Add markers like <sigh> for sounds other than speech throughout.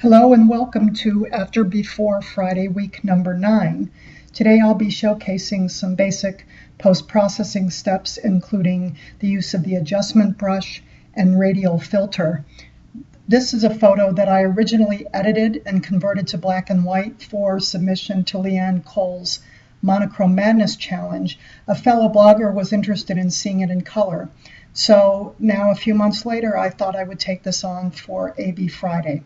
Hello and welcome to After Before Friday week number 9. Today I'll be showcasing some basic post-processing steps including the use of the adjustment brush and radial filter. This is a photo that I originally edited and converted to black and white for submission to Leanne Cole's Monochrome Madness Challenge. A fellow blogger was interested in seeing it in color. So now a few months later I thought I would take this on for AB Friday.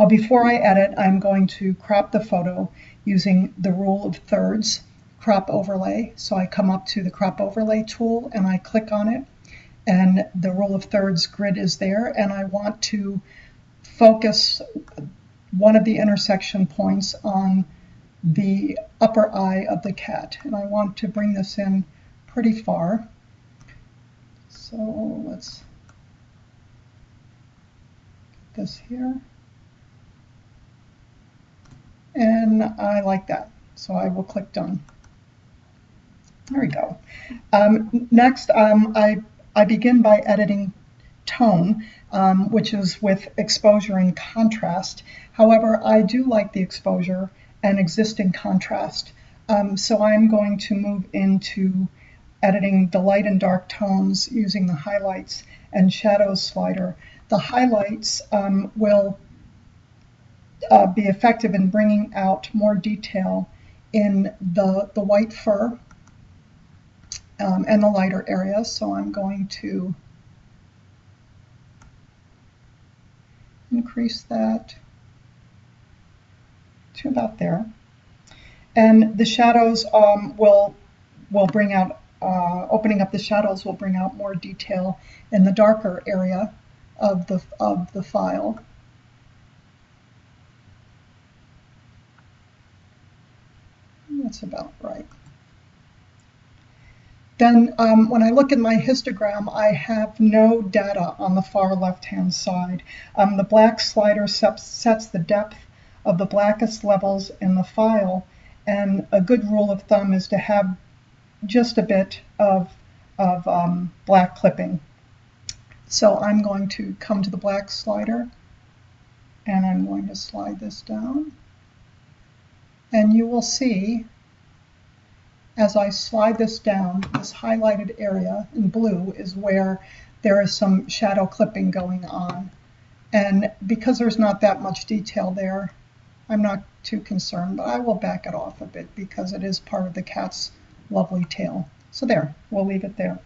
Well, before I edit, I'm going to crop the photo using the rule of thirds crop overlay. So I come up to the crop overlay tool and I click on it and the rule of thirds grid is there and I want to focus one of the intersection points on the upper eye of the cat and I want to bring this in pretty far. So let's get this here and I like that. So I will click done. There we go. Um, next, um, I, I begin by editing tone, um, which is with exposure and contrast. However, I do like the exposure and existing contrast. Um, so I'm going to move into editing the light and dark tones using the highlights and shadows slider. The highlights um, will uh, be effective in bringing out more detail in the, the white fur um, and the lighter areas. So I'm going to increase that to about there. And the shadows um, will, will bring out, uh, opening up the shadows will bring out more detail in the darker area of the, of the file. That's about right. Then um, when I look at my histogram, I have no data on the far left-hand side. Um, the black slider sets the depth of the blackest levels in the file, and a good rule of thumb is to have just a bit of, of um, black clipping. So I'm going to come to the black slider, and I'm going to slide this down. And you will see as I slide this down, this highlighted area in blue is where there is some shadow clipping going on. And because there's not that much detail there, I'm not too concerned, but I will back it off a bit because it is part of the cat's lovely tail. So there, we'll leave it there.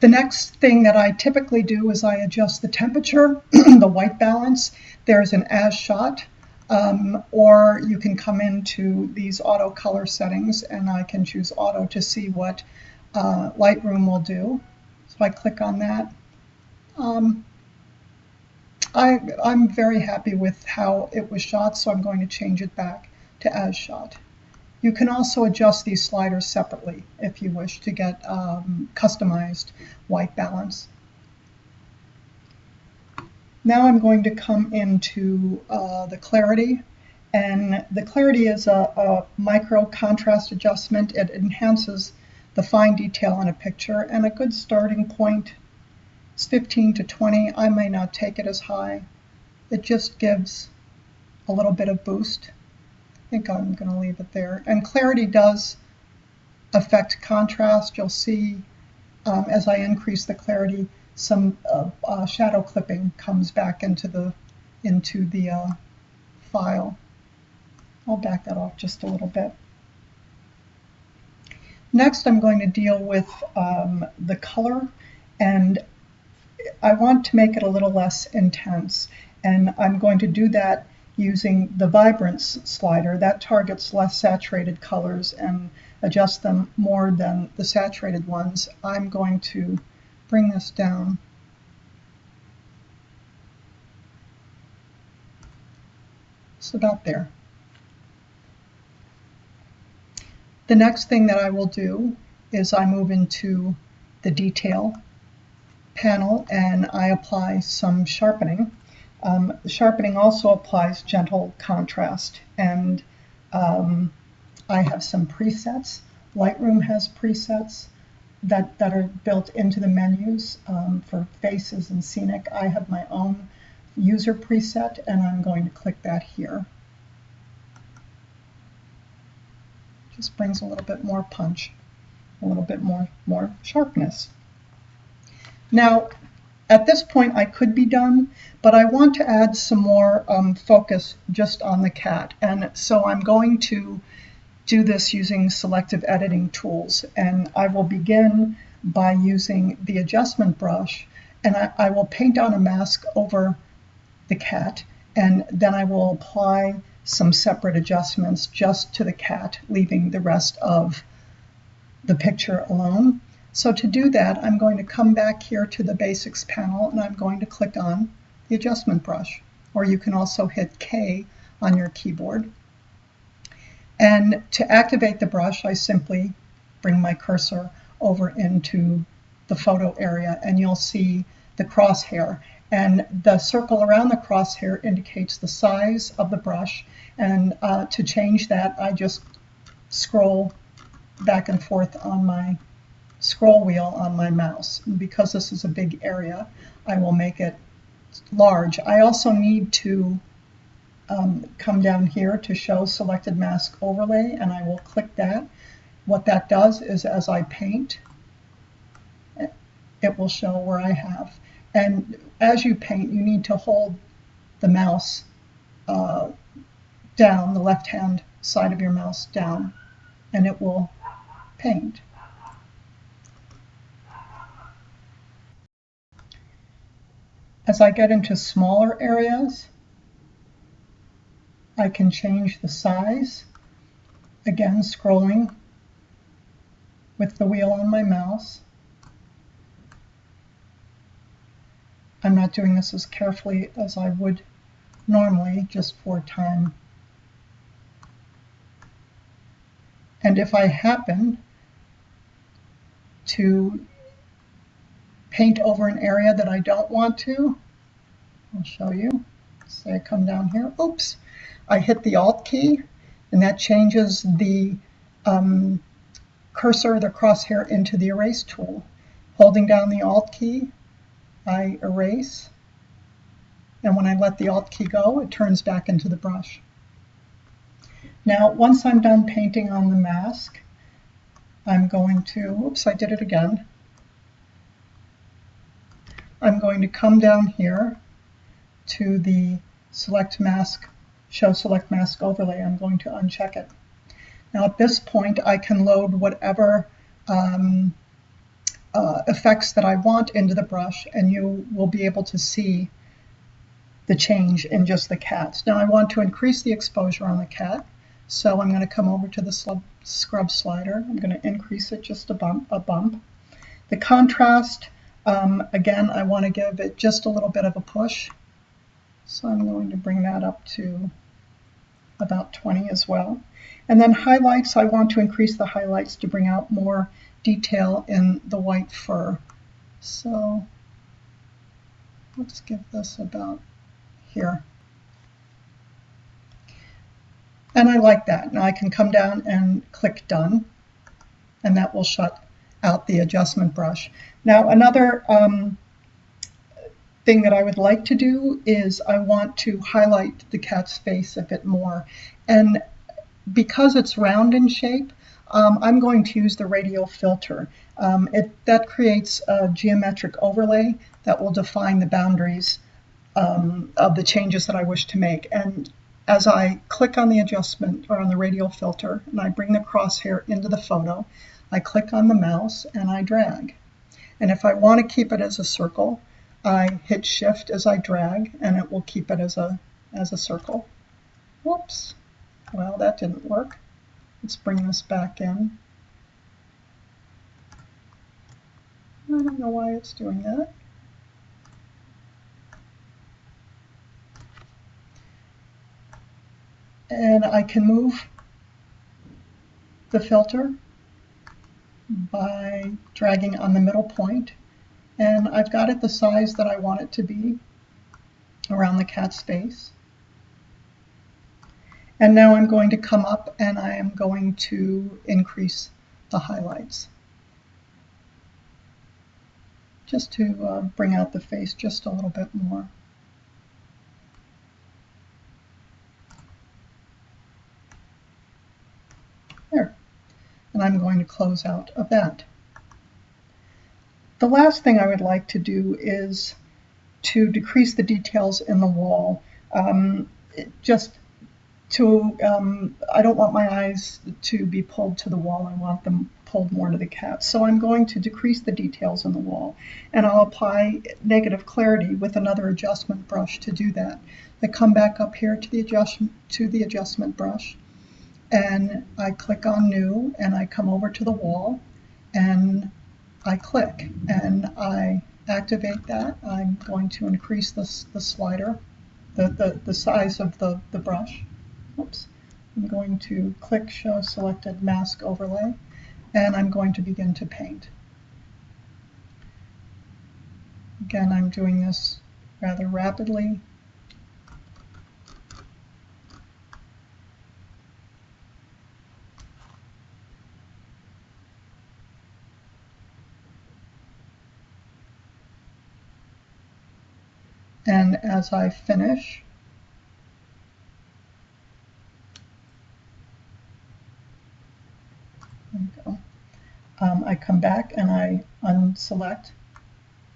The next thing that I typically do is I adjust the temperature, <clears throat> the white balance. There's an as shot um, or you can come into these auto color settings and I can choose auto to see what uh, Lightroom will do. So I click on that. Um, I, I'm very happy with how it was shot, so I'm going to change it back to as shot. You can also adjust these sliders separately if you wish to get um, customized white balance. Now I'm going to come into uh, the clarity and the clarity is a, a, micro contrast adjustment. It enhances the fine detail in a picture and a good starting point is 15 to 20. I may not take it as high. It just gives a little bit of boost. I think I'm going to leave it there. And clarity does affect contrast. You'll see um, as I increase the clarity, some uh, uh, shadow clipping comes back into the into the uh, file. I'll back that off just a little bit. Next, I'm going to deal with um, the color, and I want to make it a little less intense, and I'm going to do that using the vibrance slider. That targets less saturated colors and adjusts them more than the saturated ones. I'm going to bring this down. It's about there. The next thing that I will do is I move into the detail panel and I apply some sharpening. Um, sharpening also applies gentle contrast and um, I have some presets. Lightroom has presets that, that are built into the menus um, for faces and scenic. I have my own user preset and I'm going to click that here. Just brings a little bit more punch, a little bit more, more sharpness. Now, at this point I could be done, but I want to add some more um, focus just on the cat. And so I'm going to do this using selective editing tools. And I will begin by using the adjustment brush and I, I will paint on a mask over the cat and then I will apply some separate adjustments just to the cat, leaving the rest of the picture alone. So to do that, I'm going to come back here to the Basics panel and I'm going to click on the adjustment brush, or you can also hit K on your keyboard. And to activate the brush, I simply bring my cursor over into the photo area and you'll see the crosshair. And the circle around the crosshair indicates the size of the brush. And uh, to change that, I just scroll back and forth on my scroll wheel on my mouse. And because this is a big area, I will make it large. I also need to um, come down here to show selected mask overlay and I will click that. What that does is as I paint, it will show where I have. And as you paint, you need to hold the mouse uh, down, the left hand side of your mouse down, and it will paint. As I get into smaller areas, I can change the size, again scrolling with the wheel on my mouse. I'm not doing this as carefully as I would normally, just for time. And if I happen to paint over an area that I don't want to, I'll show you. Say I come down here, oops, I hit the Alt key, and that changes the um, cursor, the crosshair, into the erase tool. Holding down the Alt key, I erase, and when I let the Alt key go, it turns back into the brush. Now, once I'm done painting on the mask, I'm going to, oops, I did it again. I'm going to come down here to the select mask, show select mask overlay. I'm going to uncheck it. Now at this point, I can load whatever um, uh, effects that I want into the brush and you will be able to see the change in just the cats. Now I want to increase the exposure on the cat. So I'm going to come over to the scrub slider. I'm going to increase it just a bump. A bump. The contrast, um, again, I want to give it just a little bit of a push. So I'm going to bring that up to about 20 as well. And then highlights, I want to increase the highlights to bring out more detail in the white fur. So let's give this about here. And I like that. Now I can come down and click done and that will shut out the adjustment brush. Now another um, thing that I would like to do is I want to highlight the cat's face a bit more. And because it's round in shape, um, I'm going to use the radial filter. Um, it, that creates a geometric overlay that will define the boundaries um, of the changes that I wish to make. And as I click on the adjustment or on the radial filter and I bring the crosshair into the photo, I click on the mouse and I drag. And if I want to keep it as a circle, I hit shift as I drag and it will keep it as a, as a circle. Whoops. Well, that didn't work. Let's bring this back in. I don't know why it's doing that. And I can move the filter by dragging on the middle point and I've got it the size that I want it to be around the cat's face. And now I'm going to come up and I am going to increase the highlights just to uh, bring out the face just a little bit more. There. And I'm going to close out of that. The last thing I would like to do is to decrease the details in the wall. Um, just to, um, I don't want my eyes to be pulled to the wall. I want them pulled more to the cat. So I'm going to decrease the details in the wall and I'll apply negative clarity with another adjustment brush to do that. I come back up here to the adjustment, to the adjustment brush and I click on new and I come over to the wall and I click and I activate that. I'm going to increase this, the slider, the, the, the size of the, the brush. Oops. I'm going to click show selected mask overlay and I'm going to begin to paint. Again, I'm doing this rather rapidly And as I finish, um, I come back and I unselect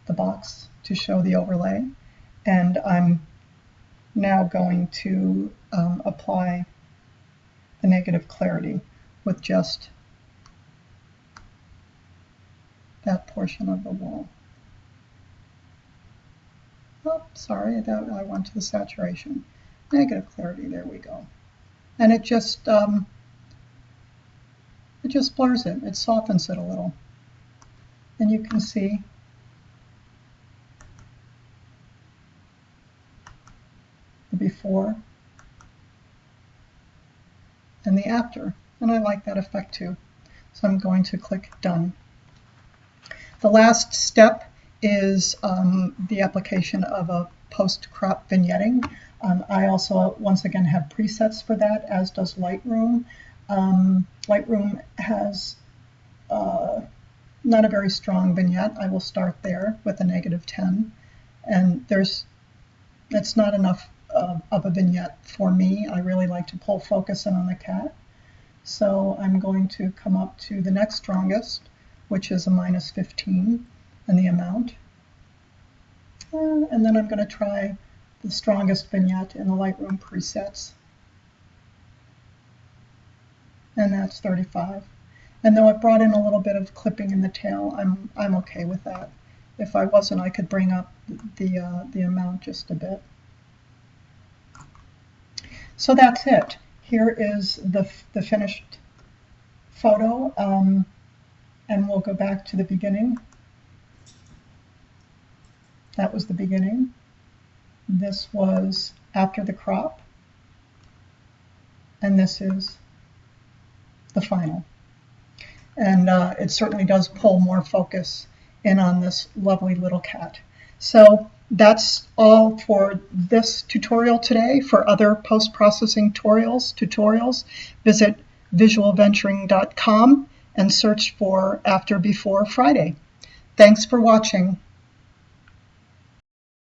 the box to show the overlay. And I'm now going to um, apply the negative clarity with just that portion of the wall. Oh, sorry, that, I went to the saturation. Negative clarity, there we go. And it just, um, it just blurs it, it softens it a little. And you can see the before and the after. And I like that effect too. So I'm going to click done. The last step is um, the application of a post-crop vignetting. Um, I also, once again, have presets for that, as does Lightroom. Um, Lightroom has uh, not a very strong vignette. I will start there with a negative 10. And there's, that's not enough of a vignette for me. I really like to pull focus in on the cat. So I'm going to come up to the next strongest, which is a minus 15 and the amount. Uh, and then I'm going to try the strongest vignette in the Lightroom presets. And that's 35. And though it brought in a little bit of clipping in the tail, I'm, I'm okay with that. If I wasn't, I could bring up the, uh, the amount just a bit. So that's it. Here is the, the finished photo. Um, and we'll go back to the beginning. That was the beginning. This was after the crop. And this is the final. And uh, it certainly does pull more focus in on this lovely little cat. So that's all for this tutorial today. For other post-processing tutorials, tutorials, visit visualventuring.com and search for After Before Friday. Thanks for watching.